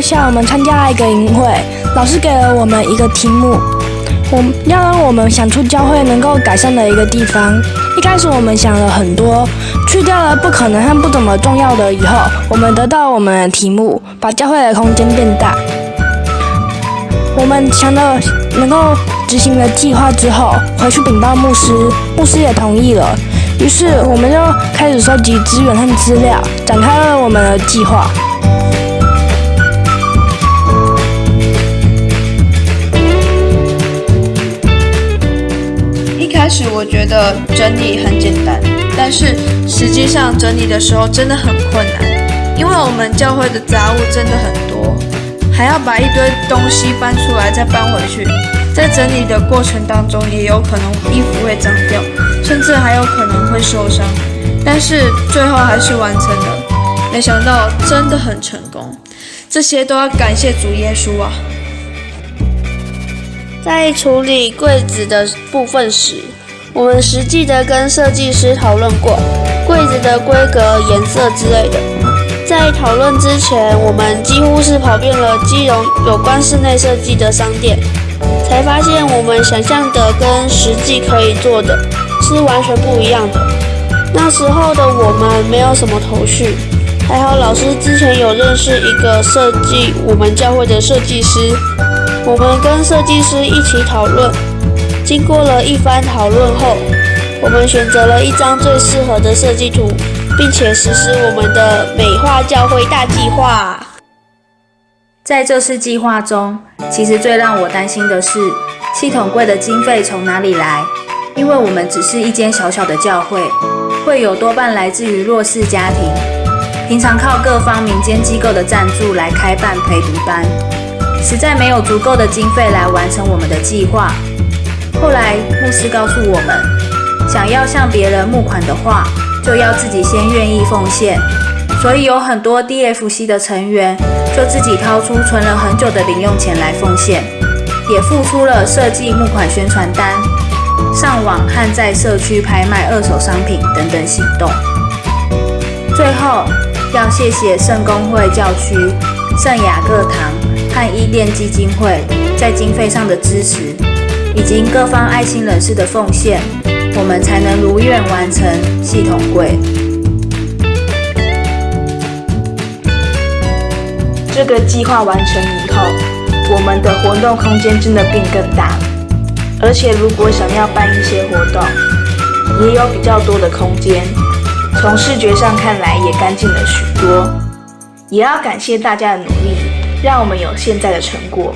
下，我们参加了一个营会，老师给了我们一个题目，我要让我们想出教会能够改善的一个地方。一开始我们想了很多，去掉了不可能和不怎么重要的以后，我们得到我们的题目，把教会的空间变大。我们想到能够执行了计划之后，回去禀报牧师，牧师也同意了。于是我们就开始收集资源和资料，展开了我们的计划。开始我觉得整理很简单，但是实际上整理的时候真的很困难，因为我们教会的杂物真的很多。还要把一堆东西搬出来，再搬回去，在整理的过程当中，也有可能衣服会脏掉，甚至还有可能会受伤。但是最后还是完成了，没想到真的很成功。这些都要感谢主耶稣啊！在处理柜子的部分时，我们实际的跟设计师讨论过柜子的规格、颜色之类的。在讨论之前，我们几乎是跑遍了基隆有关室内设计的商店，才发现我们想象的跟实际可以做的是完全不一样的。那时候的我们没有什么头绪，还好老师之前有认识一个设计我们教会的设计师，我们跟设计师一起讨论，经过了一番讨论后，我们选择了一张最适合的设计图。并且实施我们的美化教会大计划。在这次计划中，其实最让我担心的是系统柜的经费从哪里来？因为我们只是一间小小的教会，会有多半来自于弱势家庭，平常靠各方民间机构的赞助来开办陪读班，实在没有足够的经费来完成我们的计划。后来牧师告诉我们，想要向别人募款的话。就要自己先愿意奉献，所以有很多 DFC 的成员就自己掏出存了很久的零用钱来奉献，也付出了设计募款宣传单、上网和在社区拍卖二手商品等等行动。最后要谢谢圣公会教区、圣雅各堂和伊甸基金会在经费上的支持，以及各方爱心人士的奉献。我们才能如愿完成系统柜。这个计划完成以后，我们的活动空间真的变更大。而且如果想要办一些活动，也有比较多的空间。从视觉上看来，也干净了许多。也要感谢大家的努力，让我们有现在的成果。